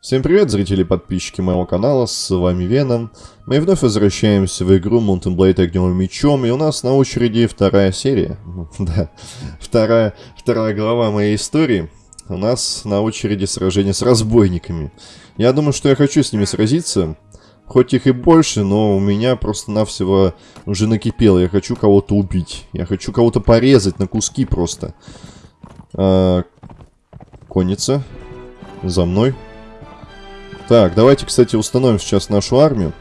Всем привет, зрители и подписчики моего канала, с вами Веном. Мы вновь возвращаемся в игру Mountain Blade Огневым Мечом, и у нас на очереди вторая серия. да, вторая, вторая глава моей истории. У нас на очереди сражение с разбойниками. Я думаю, что я хочу с ними сразиться. Хоть их и больше, но у меня просто-навсего уже накипело. Я хочу кого-то убить. Я хочу кого-то порезать на куски просто. А, конница. За мной. Так, давайте, кстати, установим сейчас нашу армию.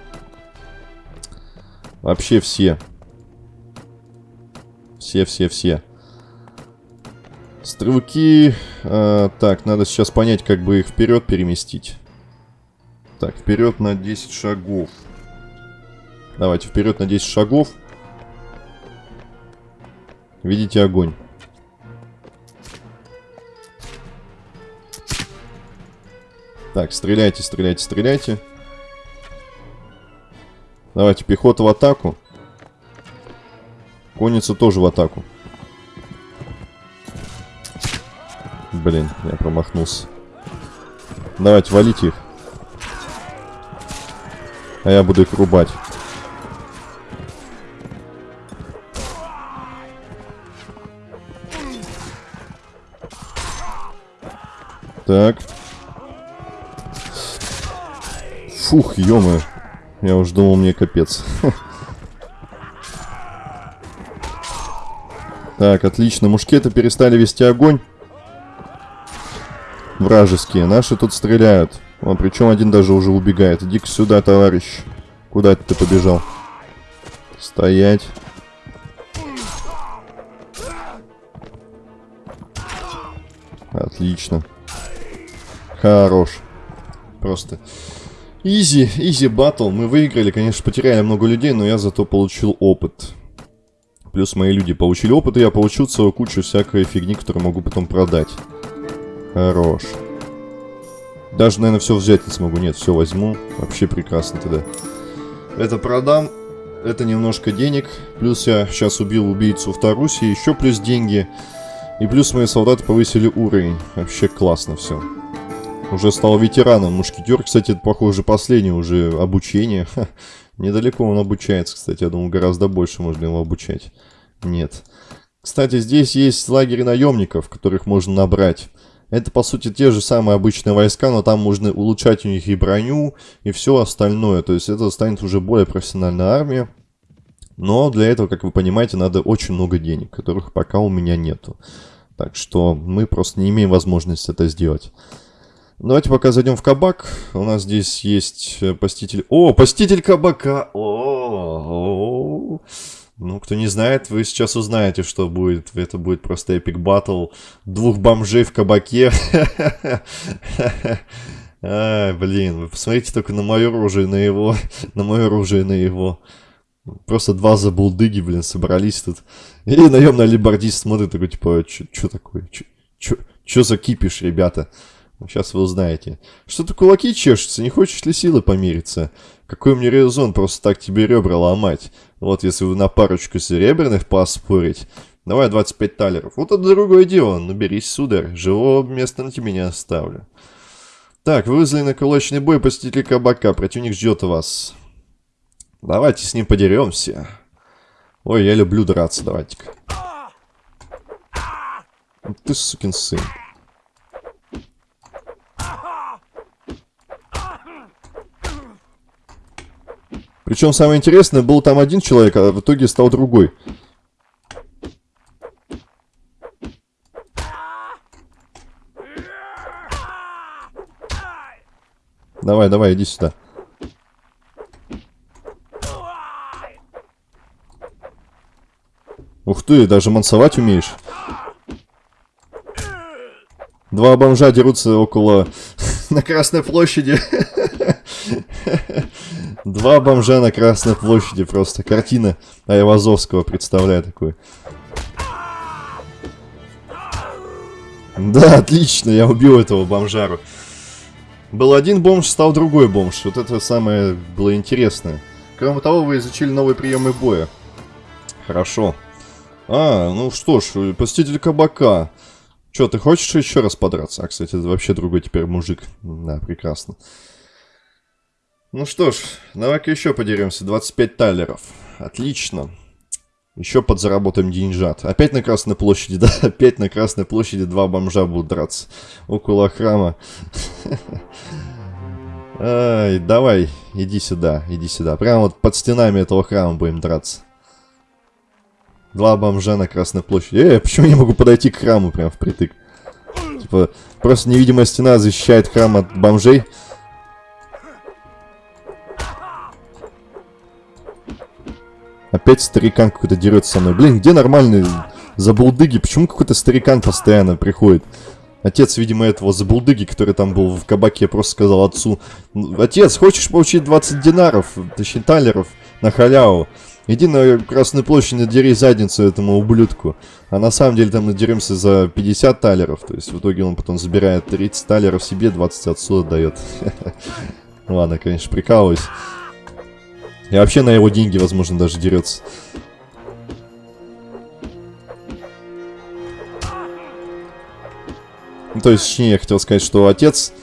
Вообще все. Все-все-все. Стрелки... Э, так, надо сейчас понять, как бы их вперед переместить. Так, вперед на 10 шагов. Давайте, вперед на 10 шагов. Видите огонь. Так, стреляйте, стреляйте, стреляйте. Давайте, пехота в атаку. Конница тоже в атаку. Блин, я промахнулся. Давайте, валите их. А я буду их рубать. Так. Фух, ё. Я уж думал, мне капец. Так, отлично. Мушкеты перестали вести огонь. Вражеские. Наши тут стреляют. О, причем один даже уже убегает. Иди-ка сюда, товарищ. Куда ты побежал? Стоять. Отлично. Хорош. Просто Изи, изи батл. Мы выиграли, конечно, потеряли много людей, но я зато получил опыт. Плюс мои люди получили опыт, и я получил целую кучу всякой фигни, которую могу потом продать. Хорош. Даже, наверное, все взять не смогу. Нет, все возьму. Вообще прекрасно тогда. Это продам. Это немножко денег. Плюс я сейчас убил убийцу в Тарусе. Еще плюс деньги. И плюс мои солдаты повысили уровень. Вообще классно все. Уже стал ветераном. Мушкетер, кстати, это, похоже, последнее уже обучение. Ха, недалеко он обучается, кстати. Я думал, гораздо больше можно его обучать. Нет. Кстати, здесь есть лагерь наемников, которых можно набрать. Это, по сути, те же самые обычные войска, но там можно улучшать у них и броню, и все остальное. То есть это станет уже более профессиональная армия. Но для этого, как вы понимаете, надо очень много денег, которых пока у меня нету. Так что мы просто не имеем возможности это сделать. Давайте пока зайдем в кабак. У нас здесь есть э, поститель... О, поститель кабака! О, -о, -о, Ну, кто не знает, вы сейчас узнаете, что будет. Это будет просто эпик батл двух бомжей в кабаке. Ай, блин, вы посмотрите только на мое оружие, на его, на мое оружие, на его. Просто два забулдыги, блин, собрались тут. И наемный алибардист смотрит такой, типа, что такое? Что за кипиш, ребята? Сейчас вы узнаете. Что-то кулаки чешутся, не хочешь ли силы помириться? Какой мне резон просто так тебе ребра ломать? Вот если вы на парочку серебряных поспорить. Давай 25 талеров. Вот это другое дело. Наберись, сударь. Живого места на тебе не оставлю. Так, вы вызвали на кулачный бой посетитель кабака. Противник ждет вас. Давайте с ним подеремся. Ой, я люблю драться, давайте-ка. Ты сукин сын. Причем самое интересное, был там один человек, а в итоге стал другой. Давай, давай, иди сюда. Ух ты, даже мансовать умеешь. Два бомжа дерутся около... на Красной площади. Два бомжа на Красной площади просто. Картина Айвазовского представляю такую. Да, отлично, я убил этого бомжару. Был один бомж, стал другой бомж. Вот это самое было интересное. Кроме того, вы изучили новые приемы боя. Хорошо. А, ну что ж, посетитель кабака. Че, ты хочешь еще раз подраться? А, кстати, это вообще другой теперь мужик. Да, прекрасно. Ну что ж, давай-ка еще подеремся. 25 талеров. Отлично. Еще подзаработаем деньжат. Опять на Красной площади, да? Опять на Красной площади два бомжа будут драться. Около храма. Ай, давай, иди сюда, иди сюда. Прямо вот под стенами этого храма будем драться. Два бомжа на Красной площади. Эй, почему я не могу подойти к храму прям впритык? Типа, просто невидимая стена защищает храм от бомжей. Опять старикан какой-то дерется со мной. Блин, где нормальные забулдыги? Почему какой-то старикан постоянно приходит? Отец, видимо, этого забулдыги, который там был в кабаке, просто сказал отцу, «Отец, хочешь получить 20 динаров, точнее талеров, на халяву? Иди на Красную площадь, надери задницу этому ублюдку». А на самом деле там надеремся за 50 талеров, то есть в итоге он потом забирает 30 талеров себе, 20 отсюда дает. Ладно, конечно, прикалываюсь. И вообще на его деньги, возможно, даже дерется. Ну, то есть, точнее, я хотел сказать, что отец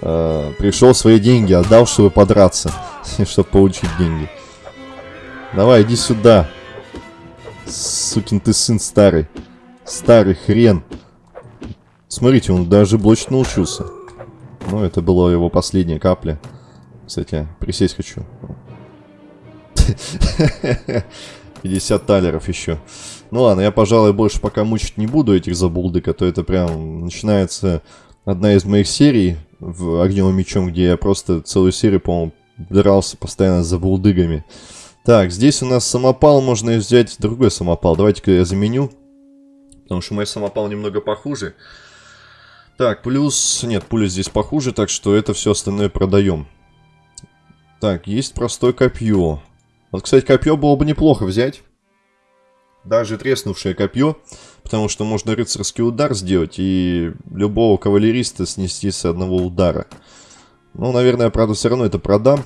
э, пришел свои деньги, отдал, чтобы подраться, чтобы получить деньги. Давай, иди сюда. Сукин ты сын старый. Старый хрен. Смотрите, он даже блочить научился. Ну, это была его последняя капля. Кстати, присесть хочу. 50 талеров еще. Ну ладно, я, пожалуй, больше пока мучить не буду этих забулдык, а то это прям начинается одна из моих серий в Огневым Мечом, где я просто целую серию, по-моему, дрался постоянно за булдыгами. Так, здесь у нас самопал, можно взять другой самопал. Давайте-ка я заменю, потому что мой самопал немного похуже. Так, плюс... Нет, пуля здесь похуже, так что это все остальное продаем. Так, есть простое копье. Вот, кстати, копье было бы неплохо взять. Даже треснувшее копье, потому что можно рыцарский удар сделать и любого кавалериста снести с одного удара. Ну, наверное, правда, все равно это продам.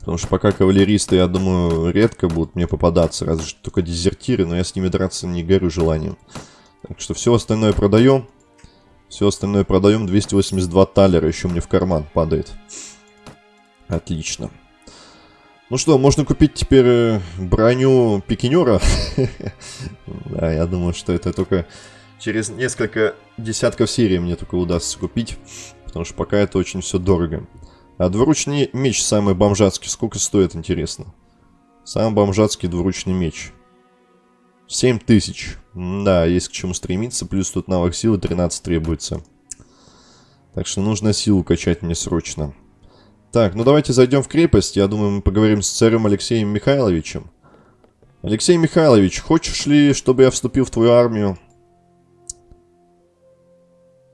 Потому что пока кавалеристы, я думаю, редко будут мне попадаться, разве что только дезертиры, но я с ними драться не горю желанием. Так что все остальное продаем. Все остальное продаем. 282 талера еще мне в карман падает. Отлично. Ну что, можно купить теперь э, броню пикинера. Да, я думаю, что это только через несколько десятков серий мне только удастся купить. Потому что пока это очень все дорого. А двуручный меч самый бомжатский сколько стоит, интересно? Самый бомжатский двуручный меч. 7 тысяч. Да, есть к чему стремиться. Плюс тут навык силы 13 требуется. Так что нужно силу качать мне срочно. Так, ну давайте зайдем в крепость. Я думаю, мы поговорим с царем Алексеем Михайловичем. Алексей Михайлович, хочешь ли, чтобы я вступил в твою армию?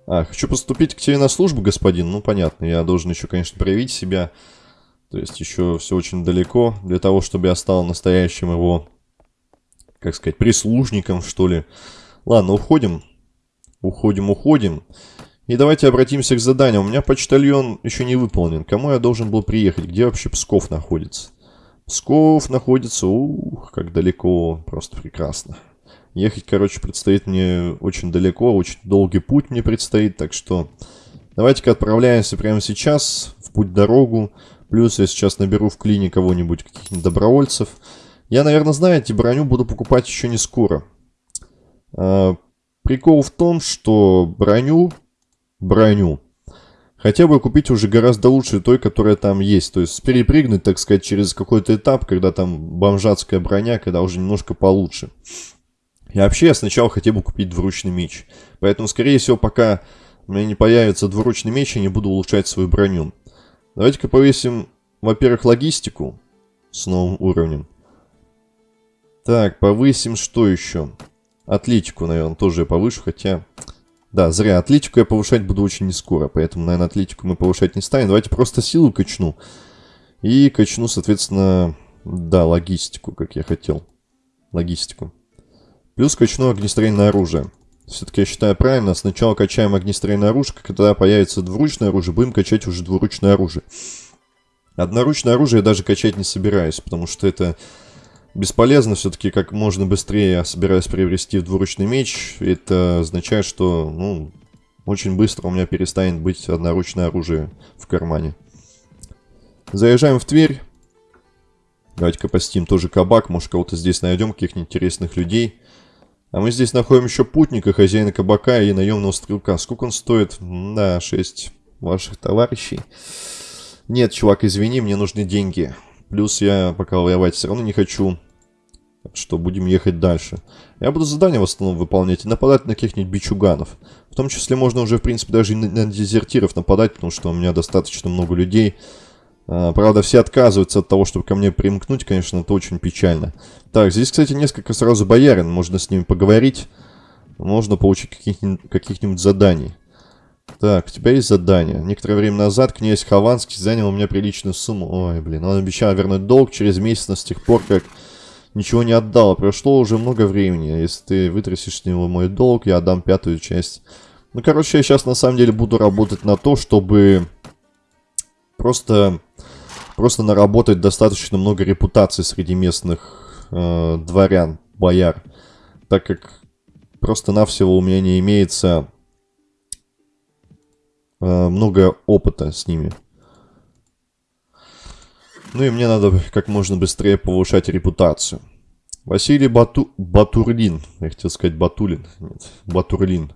А, хочу поступить к тебе на службу, господин. Ну, понятно, я должен еще, конечно, проявить себя. То есть еще все очень далеко для того, чтобы я стал настоящим его, как сказать, прислужником, что ли. Ладно, уходим. Уходим, уходим. И давайте обратимся к заданию. У меня почтальон еще не выполнен. Кому я должен был приехать? Где вообще Псков находится? Псков находится... Ух, как далеко. Просто прекрасно. Ехать, короче, предстоит мне очень далеко. Очень долгий путь мне предстоит. Так что давайте-ка отправляемся прямо сейчас в путь-дорогу. Плюс я сейчас наберу в клине кого-нибудь, каких-нибудь добровольцев. Я, наверное, знаете, броню буду покупать еще не скоро. А, прикол в том, что броню броню. Хотя бы купить уже гораздо лучше той, которая там есть. То есть перепрыгнуть, так сказать, через какой-то этап, когда там бомжатская броня, когда уже немножко получше. И вообще я сначала хотел бы купить двуручный меч. Поэтому, скорее всего, пока у меня не появится двуручный меч, я не буду улучшать свою броню. Давайте-ка повесим, во-первых, логистику с новым уровнем. Так, повысим что еще? Атлетику, наверное, тоже я повышу, хотя... Да, зря. Атлетику я повышать буду очень не скоро, поэтому, наверное, атлетику мы повышать не станем. Давайте просто силу качну. И качну, соответственно, да, логистику, как я хотел. Логистику. Плюс качну огнестрельное оружие. Все-таки я считаю правильно, сначала качаем огнестрельное оружие, когда появится двуручное оружие, будем качать уже двуручное оружие. Одноручное оружие я даже качать не собираюсь, потому что это бесполезно все-таки как можно быстрее я собираюсь приобрести в двуручный меч. Это означает, что, ну, очень быстро у меня перестанет быть одноручное оружие в кармане. Заезжаем в Тверь. Давайте-ка постим тоже кабак. Может, кого-то здесь найдем, каких-нибудь интересных людей. А мы здесь находим еще путника, хозяина кабака и наемного стрелка. Сколько он стоит? Да, 6 ваших товарищей. Нет, чувак, извини, мне нужны деньги. Плюс я пока воевать все равно не хочу. Что будем ехать дальше. Я буду задания в основном выполнять и нападать на каких-нибудь бичуганов. В том числе можно уже, в принципе, даже и на дезертиров нападать, потому что у меня достаточно много людей. А, правда, все отказываются от того, чтобы ко мне примкнуть, конечно, это очень печально. Так, здесь, кстати, несколько сразу боярин, можно с ними поговорить. Можно получить каких-нибудь каких заданий. Так, у тебя есть задание. Некоторое время назад князь Хованский занял у меня приличную сумму. Ой, блин, он обещал вернуть долг через месяц, но с тех пор, как ничего не отдал. Прошло уже много времени. Если ты вытрясешь с него мой долг, я отдам пятую часть. Ну, короче, я сейчас на самом деле буду работать на то, чтобы просто, просто наработать достаточно много репутации среди местных э, дворян, бояр. Так как просто-навсего у меня не имеется э, много опыта с ними. Ну и мне надо как можно быстрее повышать репутацию. Василий Бату... Батурлин. Я хотел сказать Батулин. Нет, Батурлин.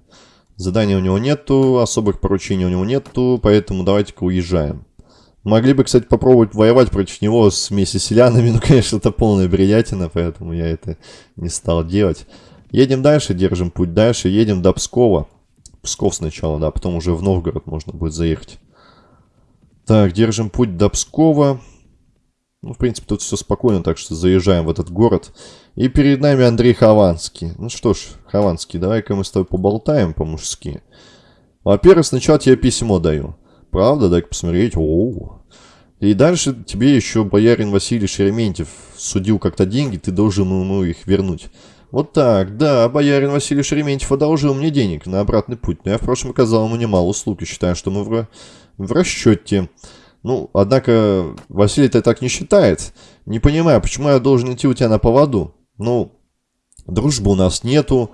Задания у него нету, особых поручений у него нету, поэтому давайте-ка уезжаем. Могли бы, кстати, попробовать воевать против него с селянами, но, конечно, это полная бредятина, поэтому я это не стал делать. Едем дальше, держим путь дальше, едем до Пскова. Псков сначала, да, потом уже в Новгород можно будет заехать. Так, держим путь до Пскова. Ну, в принципе, тут все спокойно, так что заезжаем в этот город. И перед нами Андрей Хованский. Ну что ж, Хованский, давай-ка мы с тобой поболтаем по-мужски. Во-первых, сначала тебе письмо даю. Правда, дай-ка посмотреть. Оу. И дальше тебе еще боярин Василий Шереметьев судил как-то деньги, ты должен ему их вернуть. Вот так, да, боярин Василий Шереметьев одолжил мне денег на обратный путь, но я в прошлом оказал ему немало услуг и считаю, что мы в, в расчете. Ну, однако, Василий-то так не считает. Не понимаю, почему я должен идти у тебя на поводу? Ну, дружбы у нас нету,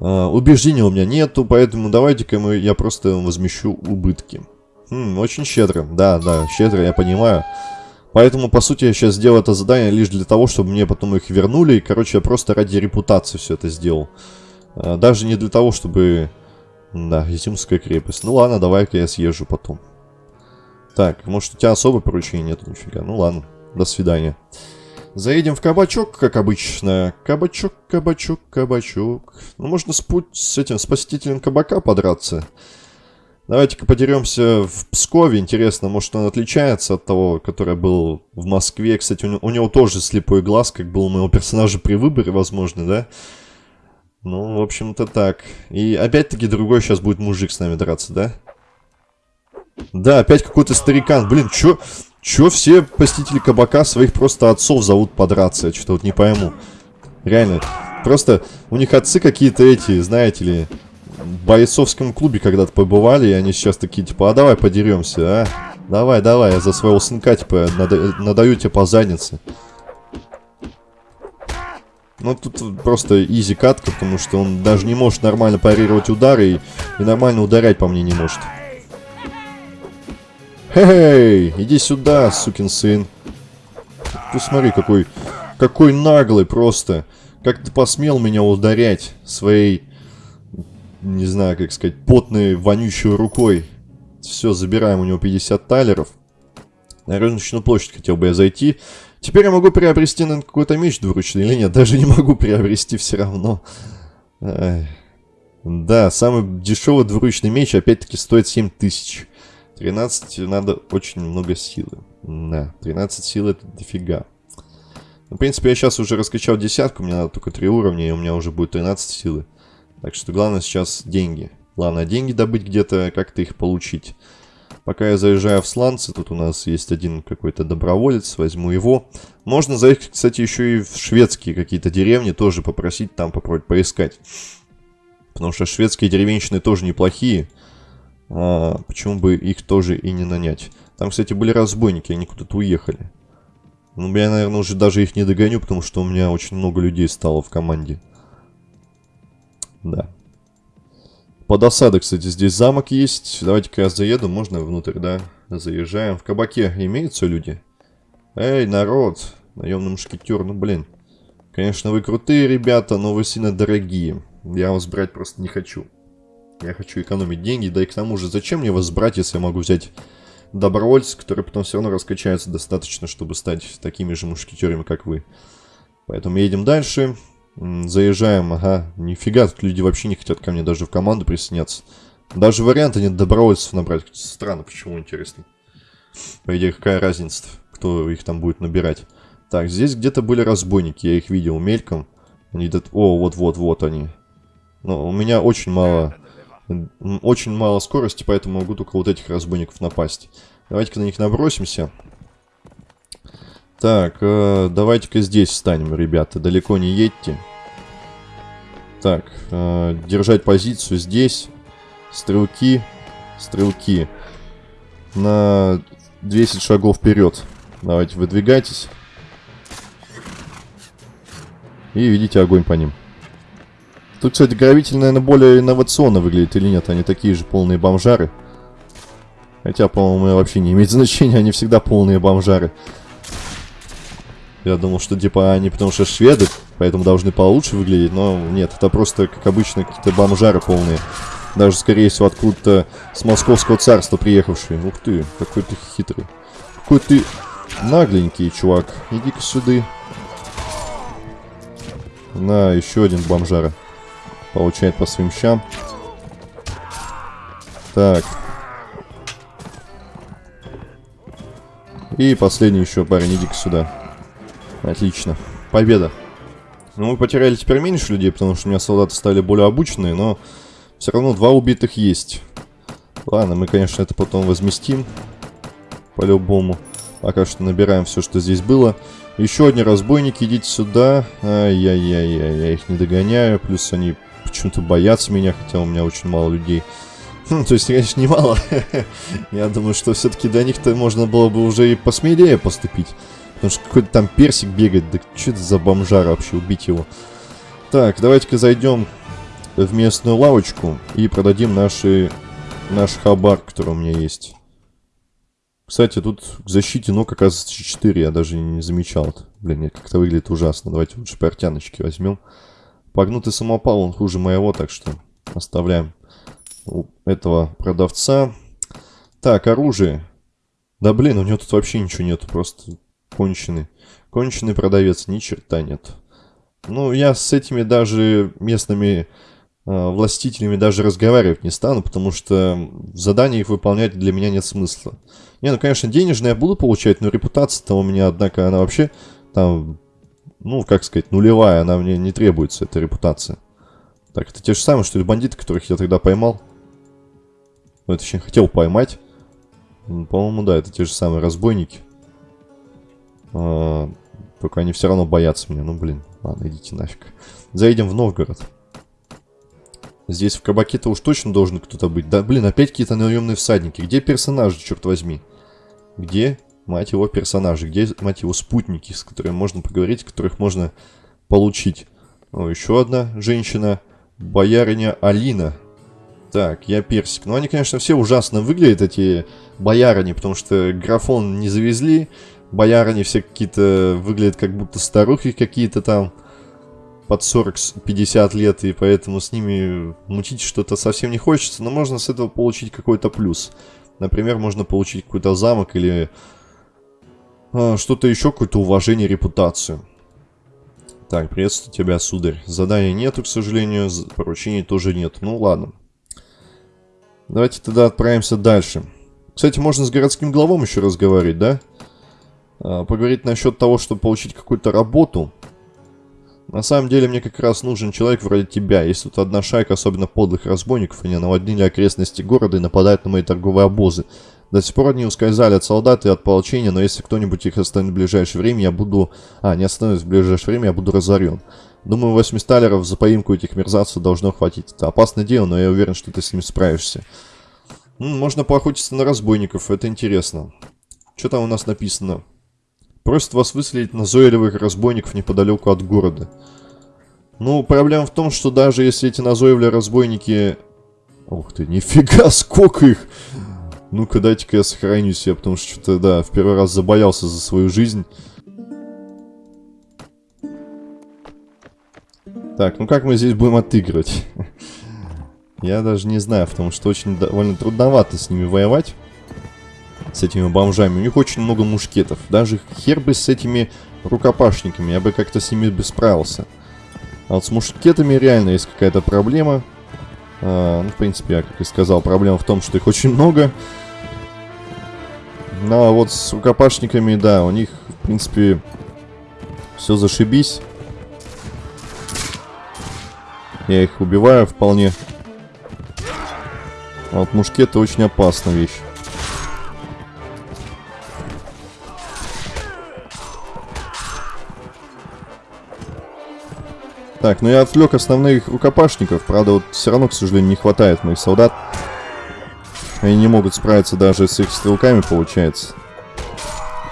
э, убеждений у меня нету, поэтому давайте-ка я просто возмещу убытки. Хм, очень щедро, да, да, щедро, я понимаю. Поэтому, по сути, я сейчас сделал это задание лишь для того, чтобы мне потом их вернули. И, короче, я просто ради репутации все это сделал. Э, даже не для того, чтобы... Да, Изюмская крепость. Ну ладно, давай-ка я съезжу потом. Так, может у тебя особое поручение нет нифига. Ну ладно, до свидания. Заедем в кабачок, как обычно. Кабачок, кабачок, кабачок. Ну, можно с, путь, с этим, с посетителем кабака подраться. Давайте-ка подеремся в Пскове. Интересно, может он отличается от того, который был в Москве. Кстати, у у него тоже слепой глаз, как был у моего персонажа при выборе, возможно, да? Ну, в общем-то так. И опять-таки другой сейчас будет мужик с нами драться? Да, опять какой-то старикан. Блин, чё, чё все посетители кабака своих просто отцов зовут подраться? Я что-то вот не пойму. Реально. Просто у них отцы какие-то эти, знаете ли, в бойцовском клубе когда-то побывали, и они сейчас такие, типа, а давай подеремся, а? Давай, давай, я за своего сынка, типа, нада надаю тебе по заднице. Ну, тут просто изи катка, потому что он даже не может нормально парировать удары и, и нормально ударять по мне не может. Хей, иди сюда, сукин сын. Ты смотри, какой, какой наглый просто. Как ты посмел меня ударять своей, не знаю, как сказать, потной, вонючей рукой. Все, забираем у него 50 талеров. На рыночную площадь хотел бы я зайти. Теперь я могу приобрести, какой-то меч двуручный или нет. Даже не могу приобрести все равно. Ай. Да, самый дешевый двуручный меч опять-таки стоит 7000. 13 надо очень много силы. Да, 13 сил это дофига. Ну, в принципе, я сейчас уже раскачал десятку, мне надо только 3 уровня, и у меня уже будет 13 силы. Так что главное сейчас деньги. Главное деньги добыть где-то, как-то их получить. Пока я заезжаю в сланцы, тут у нас есть один какой-то доброволец, возьму его. Можно заехать, кстати, еще и в шведские какие-то деревни, тоже попросить там попробовать поискать. Потому что шведские деревенщины тоже неплохие. А, почему бы их тоже и не нанять? Там, кстати, были разбойники, они куда-то уехали. Ну, я, наверное, уже даже их не догоню, потому что у меня очень много людей стало в команде. Да. Под осадой, кстати, здесь замок есть. Давайте-ка я заеду, можно внутрь, да? Заезжаем. В кабаке имеются люди? Эй, народ! Наемный мушкетер, ну блин. Конечно, вы крутые ребята, но вы сильно дорогие. Я вас брать просто не хочу. Я хочу экономить деньги, да и к тому же, зачем мне вас брать, если я могу взять добровольцев, которые потом все равно раскачаются достаточно, чтобы стать такими же мушкетерами, как вы. Поэтому едем дальше. Заезжаем, ага, нифига, тут люди вообще не хотят ко мне даже в команду присоединяться. Даже варианта нет добровольцев набрать. Странно, почему, интересно. По идее, какая разница, кто их там будет набирать. Так, здесь где-то были разбойники, я их видел мельком. Они идут... О, вот-вот-вот они. Но у меня очень мало... Очень мало скорости, поэтому могу только вот этих разбойников напасть. Давайте-ка на них набросимся. Так, э, давайте-ка здесь встанем, ребята. Далеко не едьте. Так, э, держать позицию здесь. Стрелки. Стрелки. На 10 шагов вперед. Давайте, выдвигайтесь. И видите огонь по ним. Тут, кстати, гравитель, наверное, более инновационно выглядит или нет. Они такие же полные бомжары. Хотя, по-моему, вообще не имеет значения. Они всегда полные бомжары. Я думал, что типа они потому что шведы, поэтому должны получше выглядеть, но нет, это просто, как обычно, какие-то бомжары полные. Даже, скорее всего, откуда-то с московского царства приехавшие. Ух ты, какой ты хитрый. Какой ты нагленький, чувак. Иди-ка сюда. На, еще один бомжара. Получает по своим щам. Так. И последний еще парень, иди-ка сюда. Отлично. Победа. Ну, мы потеряли теперь меньше людей, потому что у меня солдаты стали более обученные, но все равно два убитых есть. Ладно, мы, конечно, это потом возместим. По-любому. Пока что набираем все, что здесь было. Еще одни разбойники, идите сюда. Ай-яй-яй-яй, я их не догоняю. Плюс они почему-то боятся меня, хотя у меня очень мало людей. Хм, то есть, конечно, немало. я думаю, что все-таки до них-то можно было бы уже и посмелее поступить. Потому что какой-то там персик бегает. Да что это за бомжар вообще? Убить его. Так, давайте-ка зайдем в местную лавочку и продадим наши, наш хабар, который у меня есть. Кстати, тут к защите ног оказывается 4, я даже не замечал. Блин, как-то выглядит ужасно. Давайте лучше портяночки возьмем. Погнутый самопал, он хуже моего, так что оставляем у этого продавца. Так, оружие. Да блин, у него тут вообще ничего нету, просто конченый. Конченый продавец, ни черта нет. Ну, я с этими даже местными э, властителями даже разговаривать не стану, потому что задания их выполнять для меня нет смысла. Не, ну, конечно, денежные я буду получать, но репутация-то у меня, однако, она вообще там, ну, как сказать, нулевая, она мне не требуется, эта репутация. Так, это те же самые, что ли, бандиты, которых я тогда поймал? Ну, точнее, хотел поймать. По-моему, да, это те же самые разбойники. А, только они все равно боятся меня. Ну, блин, ладно, идите нафиг. Заедем в Новгород. Здесь в кабаке-то уж точно должен кто-то быть. Да, блин, опять какие-то наемные всадники. Где персонажи, черт возьми? Где, мать его, персонажи? Где, мать его, спутники, с которыми можно поговорить, которых можно получить? О, еще одна женщина. Боярыня Алина. Так, я персик. Ну, они, конечно, все ужасно выглядят, эти боярыни, потому что графон не завезли боярыни все какие-то выглядят как будто старухи какие-то там под 40-50 лет, и поэтому с ними мутить что-то совсем не хочется, но можно с этого получить какой-то плюс. Например, можно получить какой-то замок или а, что-то еще, какое-то уважение, репутацию. Так, приветствую тебя, сударь. Задания нету, к сожалению, поручений тоже нет. Ну ладно. Давайте тогда отправимся дальше. Кстати, можно с городским главом еще разговаривать, да? А, поговорить насчет того, чтобы получить какую-то работу. На самом деле мне как раз нужен человек вроде тебя. Если тут одна шайка особенно подлых разбойников, они наводнили окрестности города и нападают на мои торговые обозы. До сих пор они ускользали от солдат и от ополчения, но если кто-нибудь их остановит в ближайшее время, я буду... А, не остановит в ближайшее время, я буду разорен. Думаю, 8 сталеров за поимку этих мерзавцев должно хватить. Это опасное дело, но я уверен, что ты с ним справишься. М -м, можно поохотиться на разбойников, это интересно. Что там у нас написано? Просит вас выследить назойливых разбойников неподалеку от города. Ну, проблема в том, что даже если эти назойливые разбойники... Ух ты, нифига, сколько их! Ну-ка, дайте-ка я сохраню себя, потому что что-то, да, в первый раз забоялся за свою жизнь. Так, ну как мы здесь будем отыгрывать? Я даже не знаю, потому что очень довольно трудновато с ними воевать. С этими бомжами. У них очень много мушкетов. Даже хер бы с этими рукопашниками. Я бы как-то с ними бы справился. А вот с мушкетами реально есть какая-то проблема. А, ну, в принципе, я, как и сказал, проблема в том, что их очень много. Ну, а вот с рукопашниками, да, у них, в принципе, все зашибись. Я их убиваю вполне. А вот мушкеты очень опасная вещь. Так, ну я отвлек основных рукопашников. Правда, вот все равно, к сожалению, не хватает моих солдат. Они не могут справиться даже с их стрелками, получается.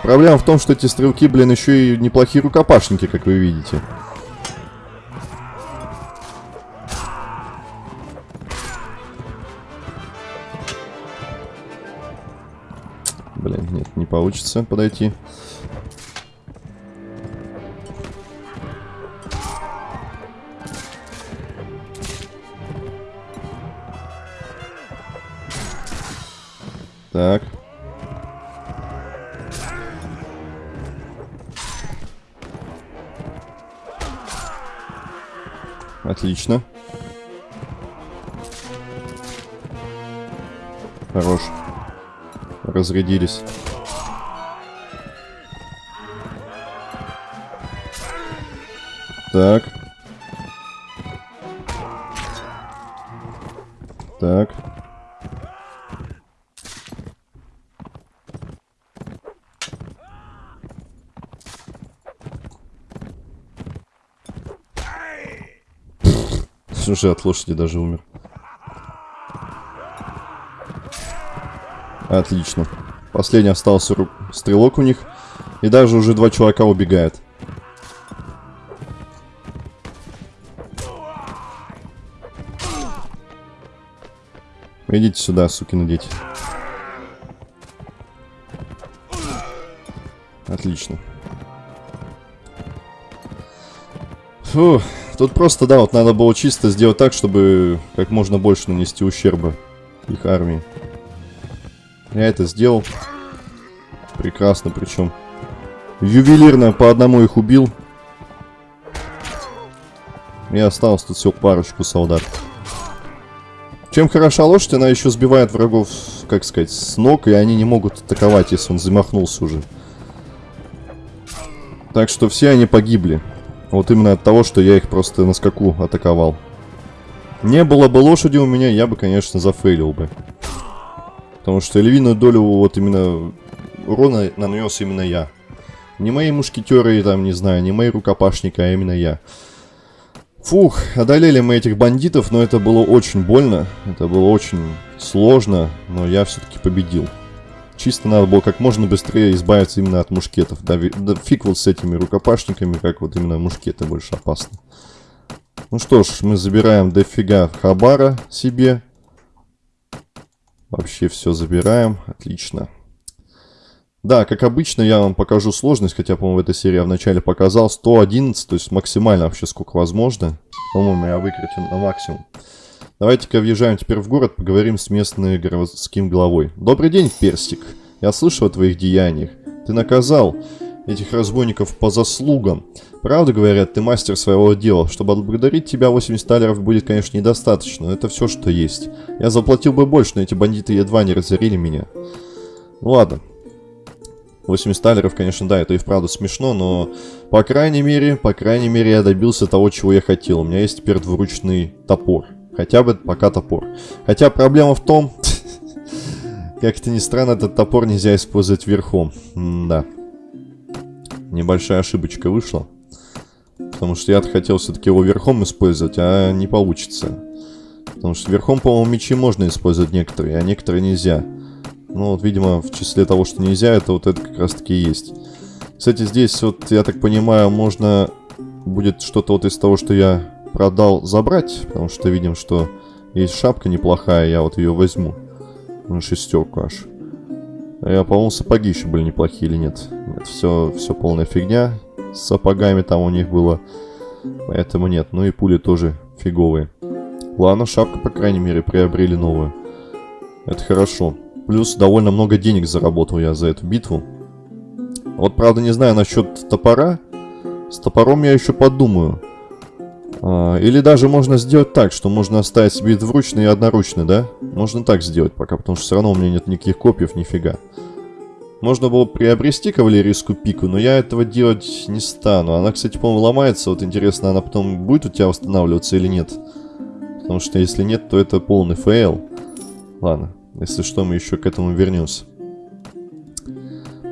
Проблема в том, что эти стрелки, блин, еще и неплохие рукопашники, как вы видите. Блин, нет, не получится подойти. Разрядились. Так. Так. Уже от лошади даже умер. Отлично. Последний остался стрелок у них. И даже уже два человека убегает. Идите сюда, сукины дети. Отлично. Фу. Тут просто, да, вот надо было чисто сделать так, чтобы как можно больше нанести ущерба их армии. Я это сделал. Прекрасно, причем. Ювелирно по одному их убил. И осталось тут всего парочку солдат. Чем хороша лошадь, она еще сбивает врагов, как сказать, с ног, и они не могут атаковать, если он замахнулся уже. Так что все они погибли. Вот именно от того, что я их просто на скаку атаковал. Не было бы лошади у меня, я бы, конечно, зафейлил бы. Потому что львиную долю вот именно урона нанес именно я. Не мои мушкетеры, там, не знаю, не мои рукопашники, а именно я. Фух, одолели мы этих бандитов, но это было очень больно. Это было очень сложно, но я все-таки победил. Чисто надо было как можно быстрее избавиться именно от мушкетов. Да, да фиг вот с этими рукопашниками, как вот именно мушкеты больше опасны. Ну что ж, мы забираем дофига хабара себе. Вообще все забираем. Отлично. Да, как обычно, я вам покажу сложность, хотя, по-моему, в этой серии я вначале показал 111, то есть максимально вообще сколько возможно. По-моему, я выкрутил на максимум. Давайте-ка въезжаем теперь в город, поговорим с местным городским главой. Добрый день, Персик. Я слышал о твоих деяниях. Ты наказал этих разбойников по заслугам. Правда, говорят, ты мастер своего дела. Чтобы отблагодарить тебя, 80 талеров будет, конечно, недостаточно, но это все, что есть. Я заплатил бы больше, но эти бандиты едва не разорили меня. Ну ладно. 80 талеров, конечно, да, это и вправду смешно, но по крайней мере, по крайней мере, я добился того, чего я хотел. У меня есть теперь двуручный топор. Хотя бы пока топор. Хотя проблема в том, как это ни странно, этот топор нельзя использовать верхом. М да. Небольшая ошибочка вышла. Потому что я хотел все-таки его верхом использовать, а не получится. Потому что верхом, по-моему, мечи можно использовать некоторые, а некоторые нельзя. Ну вот, видимо, в числе того, что нельзя, это вот это как раз таки и есть. Кстати, здесь вот, я так понимаю, можно будет что-то вот из того, что я продал, забрать. Потому что видим, что есть шапка неплохая, я вот ее возьму. На шестерку аж. А я, по-моему, сапоги еще были неплохие или нет? Нет, все, все полная фигня. С сапогами там у них было. Поэтому нет. Ну и пули тоже фиговые. Ладно, шапка, по крайней мере, приобрели новую. Это хорошо. Плюс довольно много денег заработал я за эту битву. Вот, правда, не знаю насчет топора. С топором я еще подумаю. А, или даже можно сделать так, что можно оставить себе двуручный и одноручный, да? Можно так сделать пока, потому что все равно у меня нет никаких копьев, нифига. Можно было приобрести кавалерийскую пику, но я этого делать не стану. Она, кстати, по-моему, ломается. Вот интересно, она потом будет у тебя восстанавливаться или нет? Потому что если нет, то это полный фейл. Ладно, если что, мы еще к этому вернемся.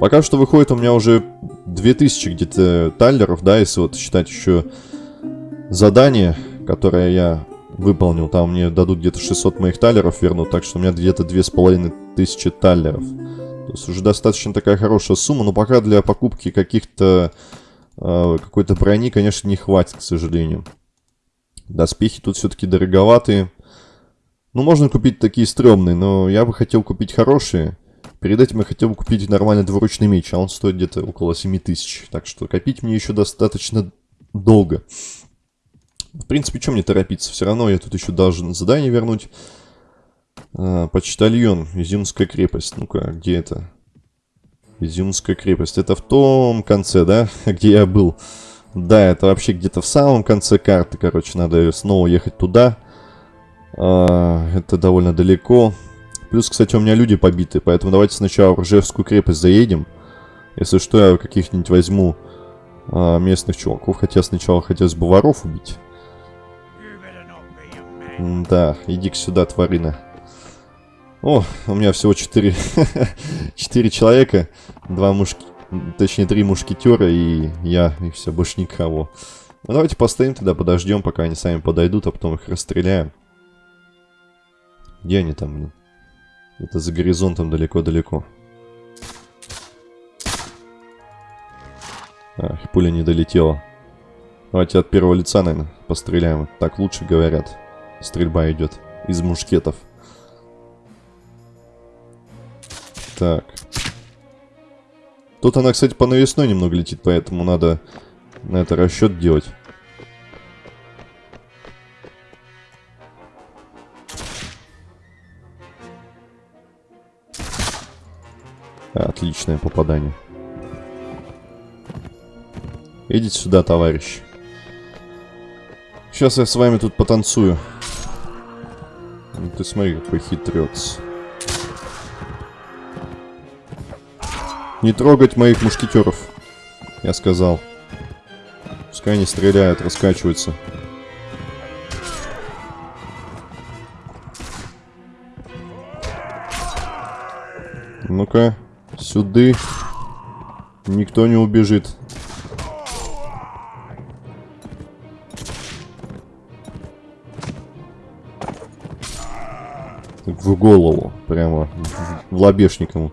Пока что выходит у меня уже 2000 где-то таллеров, да, если вот считать еще задание, которое я выполнил. Там мне дадут где-то 600 моих таллеров вернут, так что у меня где-то 2500 таллеров. То есть уже достаточно такая хорошая сумма, но пока для покупки каких-то э, какой-то брони, конечно, не хватит, к сожалению. Доспехи тут все-таки дороговатые. Ну, можно купить такие стрёмные, но я бы хотел купить хорошие. Перед этим я хотел бы купить нормальный двуручный меч, а он стоит где-то около 7000. Так что копить мне еще достаточно долго. В принципе, чем мне торопиться? Все равно я тут еще должен задание вернуть. А, почтальон, Изюмская крепость. Ну-ка, где это? Изюмская крепость. Это в том конце, да? Где я был. Да, это вообще где-то в самом конце карты. Короче, надо снова ехать туда. А, это довольно далеко. Плюс, кстати, у меня люди побиты. Поэтому давайте сначала в Ржевскую крепость заедем. Если что, я каких-нибудь возьму а, местных чуваков. Хотя сначала хотелось бы воров убить. Да, иди-ка сюда, тварина. О, у меня всего 4, 4 человека, два мушки, точнее три мушкетера и я, и все, больше никого. Ну давайте постоим тогда, подождем, пока они сами подойдут, а потом их расстреляем. Где они там, блин? Это за горизонтом далеко-далеко. А, пуля не долетела. Давайте от первого лица, наверное, постреляем. Так лучше говорят. Стрельба идет из мушкетов. Так. Тут она, кстати, по навесной немного летит, поэтому надо на это расчет делать. Отличное попадание. Идите сюда, товарищ. Сейчас я с вами тут потанцую. Ну, ты смотри, какой хитрец. Не трогать моих мушкетеров, я сказал. Пускай они стреляют, раскачиваются. Ну-ка, сюда. Никто не убежит. В голову, прямо в лобешник ему.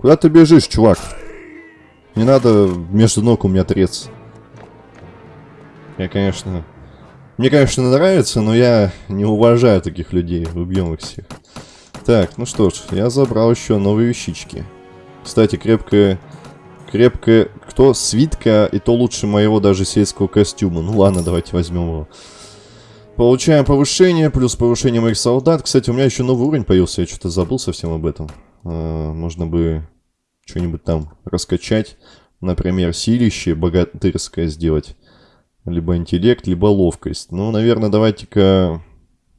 Куда ты бежишь, чувак? Не надо между ног у меня трец. Я, конечно... Мне, конечно, нравится, но я не уважаю таких людей. Убьем их всех. Так, ну что ж, я забрал еще новые вещички. Кстати, крепкая... Крепкая... Кто? Свитка, и то лучше моего даже сельского костюма. Ну ладно, давайте возьмем его. Получаем повышение, плюс повышение моих солдат. Кстати, у меня еще новый уровень появился, я что-то забыл совсем об этом. А, можно бы что-нибудь там раскачать. Например, силище богатырское сделать. Либо интеллект, либо ловкость. Ну, наверное, давайте-ка...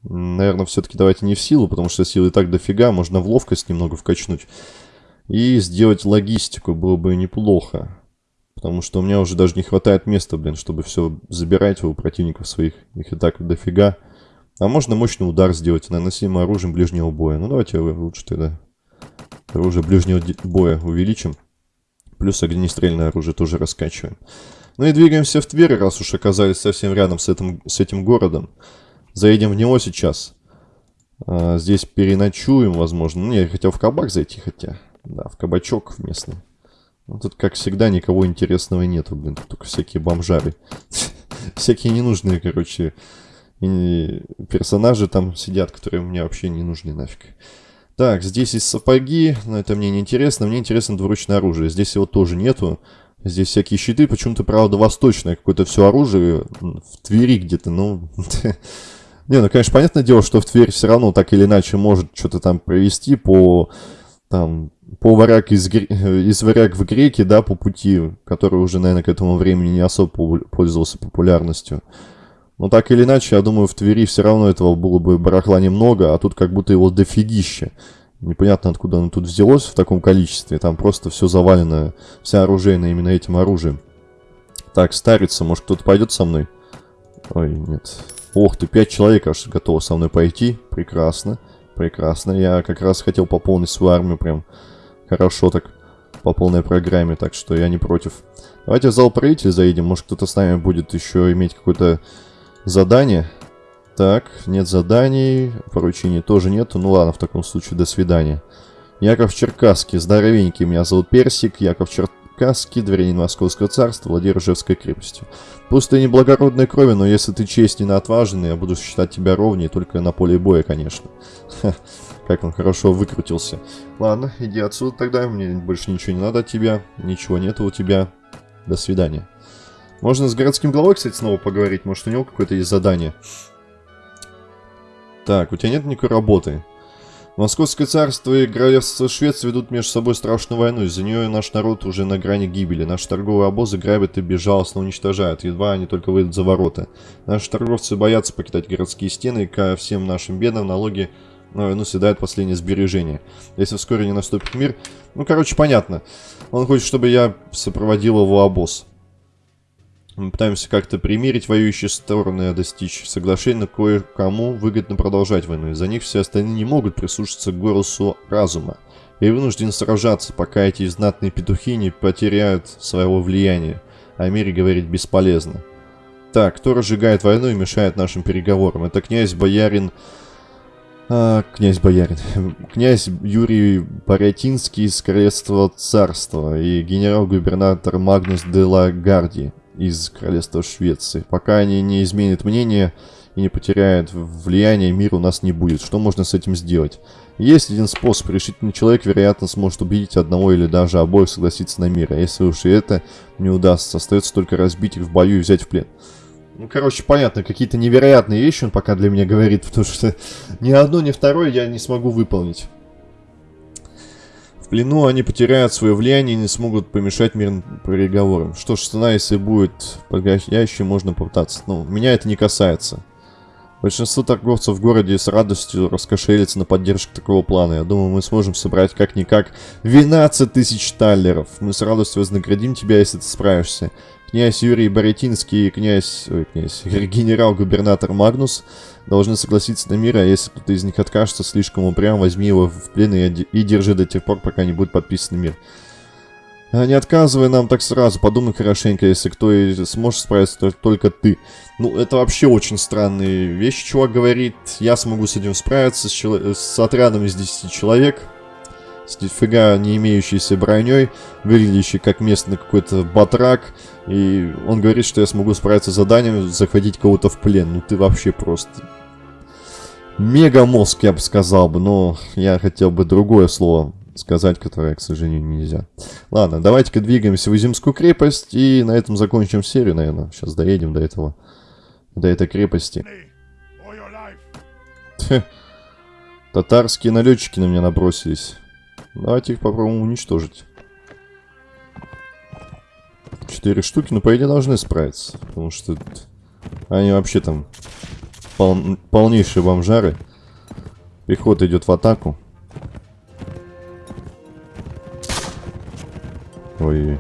Наверное, все-таки давайте не в силу, потому что силы и так дофига. Можно в ловкость немного вкачнуть. И сделать логистику было бы неплохо. Потому что у меня уже даже не хватает места, блин, чтобы все забирать у противников своих. Их и так дофига. А можно мощный удар сделать, наносимым оружием ближнего боя. Ну, давайте лучше тогда оружие ближнего боя увеличим. Плюс огнестрельное оружие тоже раскачиваем. Ну и двигаемся в Тверь, раз уж оказались совсем рядом с этим, с этим городом. Заедем в него сейчас. А, здесь переночуем, возможно. Ну, я хотел в кабак зайти, хотя. Да, в кабачок местный. Ну, тут, как всегда, никого интересного нету, блин. Тут только всякие бомжары. Всякие ненужные, короче, персонажи там сидят, которые мне вообще не нужны нафиг. Так, здесь есть сапоги, но это мне не интересно. Мне интересно двуручное оружие. Здесь его тоже нету. Здесь всякие щиты, почему-то, правда, восточное какое-то все оружие в Твери где-то, ну... Не, ну, конечно, понятное дело, что в Тверь все равно так или иначе может что-то там провести по... Там, по варяг из, из варяг в греки, да, по пути, который уже, наверное, к этому времени не особо пользовался популярностью. Но так или иначе, я думаю, в Твери все равно этого было бы барахла немного, а тут как будто его дофигища. Непонятно, откуда оно тут взялось в таком количестве. Там просто все завалено, вся оружейная именно этим оружием. Так, старится, может кто-то пойдет со мной? Ой, нет. Ох ты, пять человек аж готовы со мной пойти. Прекрасно, прекрасно. Я как раз хотел пополнить свою армию прям хорошо так, по полной программе, так что я не против. Давайте в зал правителей заедем, может кто-то с нами будет еще иметь какое-то задание. Так, нет заданий, поручений тоже нету. Ну ладно, в таком случае, до свидания. Яков Черкасский, здоровенький, меня зовут Персик, Яков Черкасский, дворянин Московского царства, владеет Ржевской крепостью. Пусть ты не благородной крови, но если ты честен и отважен, я буду считать тебя ровнее, только на поле боя, конечно. Ха, как он хорошо выкрутился. Ладно, иди отсюда тогда, мне больше ничего не надо от тебя, ничего нету у тебя. До свидания. Можно с городским главой, кстати, снова поговорить, может у него какое-то есть задание. Так, у тебя нет никакой работы. Московское царство и королевство Швеции ведут между собой страшную войну. Из-за нее наш народ уже на грани гибели. Наши торговые обозы грабят и безжалостно уничтожают. Едва они только выйдут за ворота. Наши торговцы боятся покидать городские стены, и ко всем нашим бедам налоги на войну съедают последние сбережения. Если вскоре не наступит мир... Ну, короче, понятно. Он хочет, чтобы я сопроводил его обоз. Мы пытаемся как-то примирить воюющие стороны и достичь соглашения, кое-кому выгодно продолжать войну. Из-за них все остальные не могут прислушаться к голосу разума и вынуждены сражаться, пока эти знатные петухи не потеряют своего влияния. О мире говорить бесполезно. Так, кто разжигает войну и мешает нашим переговорам? Это князь-боярин... А, князь-боярин. Князь Юрий Порятинский из Королевства Царства и генерал-губернатор Магнус де ла Гарди из королевства Швеции. Пока они не изменят мнение и не потеряют влияние, мир у нас не будет. Что можно с этим сделать? Есть один способ. Решительный человек, вероятно, сможет убедить одного или даже обоих согласиться на мир. А если уж и это не удастся, остается только разбить их в бою и взять в плен. Ну, короче, понятно, какие-то невероятные вещи он пока для меня говорит, потому что ни одно, ни второе я не смогу выполнить плену они потеряют свое влияние и не смогут помешать мирным переговорам. Что ж, цена, если будет подходящей, можно попытаться. Ну, меня это не касается. Большинство торговцев в городе с радостью раскошелится на поддержку такого плана. Я думаю, мы сможем собрать как-никак 12 тысяч таллеров. Мы с радостью вознаградим тебя, если ты справишься. Князь Юрий Боретинский и князь... Ой, князь... Генерал-губернатор Магнус должны согласиться на мир, а если кто-то из них откажется слишком упрям, возьми его в плен и, и держи до тех пор, пока не будет подписан мир. А не отказывай нам так сразу, подумай хорошенько, если кто и сможет справиться, то только ты. Ну, это вообще очень странные вещи, чувак говорит. Я смогу с этим справиться, с, с отрядом из 10 человек с нифига не имеющейся броней, выглядящий как местный какой-то батрак. И он говорит, что я смогу справиться с заданием, захватить кого-то в плен. Ну ты вообще просто... Мега мозг, я бы сказал бы, но я хотел бы другое слово сказать, которое, к сожалению, нельзя. Ладно, давайте-ка двигаемся в Изимскую крепость и на этом закончим серию, наверное. Сейчас доедем до этого, до этой крепости. Татарские налетчики на меня набросились. Давайте их попробуем уничтожить. Четыре штуки, но ну, по идее должны справиться. Потому что они вообще там пол полнейшие бомжары. Пехота идет в атаку. Ой,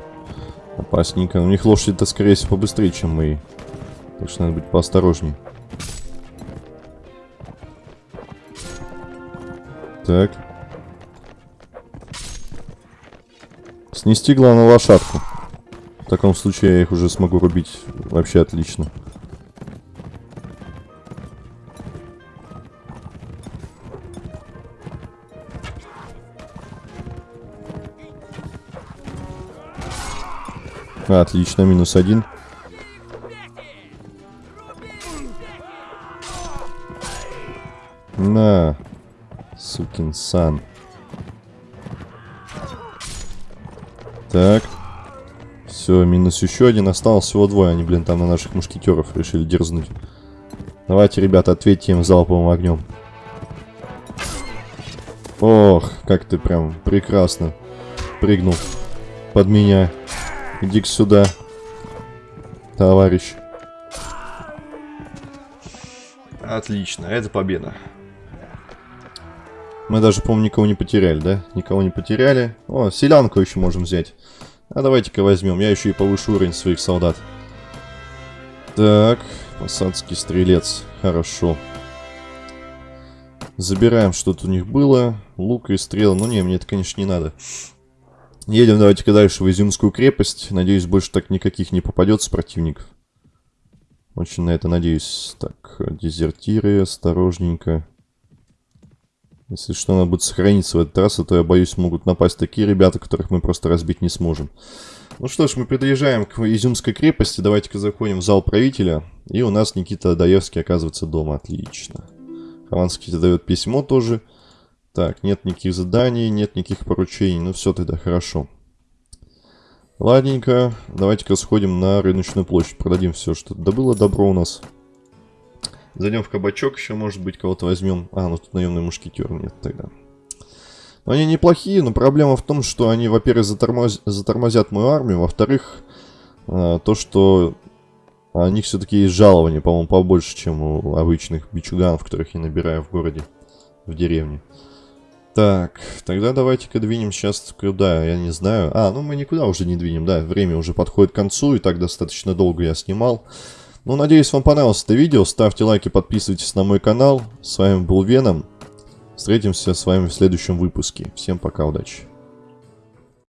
опасненько. У них лошади-то, скорее всего, побыстрее, чем мы. Так что надо быть поосторожнее. Так. Снести, главное, лошадку. В таком случае я их уже смогу рубить вообще отлично. Отлично, минус один. На, сукин сан. Так. Все, минус еще один. Осталось всего двое. Они, блин, там на наших мушкетеров решили дерзнуть. Давайте, ребята, ответьте им залповым огнем. Ох, как ты прям прекрасно прыгнул под меня. Иди-ка сюда, товарищ. Отлично, это победа. Мы даже, по-моему, никого не потеряли, да? Никого не потеряли. О, селянку еще можем взять. А давайте-ка возьмем. Я еще и повышу уровень своих солдат. Так, посадский стрелец. Хорошо. Забираем, что тут у них было. Лук и стрелы. Ну не, мне это, конечно, не надо. Едем давайте-ка дальше в Изюмскую крепость. Надеюсь, больше так никаких не попадется противников. Очень на это надеюсь. Так, дезертиры, осторожненько. Если что, надо будет сохраниться в этот раз, а то, я боюсь, могут напасть такие ребята, которых мы просто разбить не сможем. Ну что ж, мы подъезжаем к Изюмской крепости. Давайте-ка заходим в зал правителя. И у нас Никита Даевский оказывается дома. Отлично. Хованский дает письмо тоже. Так, нет никаких заданий, нет никаких поручений. Ну все тогда, хорошо. Ладненько. Давайте-ка сходим на рыночную площадь. Продадим все, что добыло добро у нас. Зайдем в кабачок еще, может быть, кого-то возьмем. А, ну тут наемный мушкетер нет тогда. Но они неплохие, но проблема в том, что они, во-первых, затормоз... затормозят мою армию, во-вторых, э, то, что у них все-таки есть жалование, по-моему, побольше, чем у обычных бичуганов, которых я набираю в городе, в деревне. Так, тогда давайте-ка двинем сейчас куда, я не знаю. А, ну мы никуда уже не двинем, да, время уже подходит к концу, и так достаточно долго я снимал. Ну, надеюсь, вам понравилось это видео. Ставьте лайки, подписывайтесь на мой канал. С вами был Веном. Встретимся с вами в следующем выпуске. Всем пока, удачи.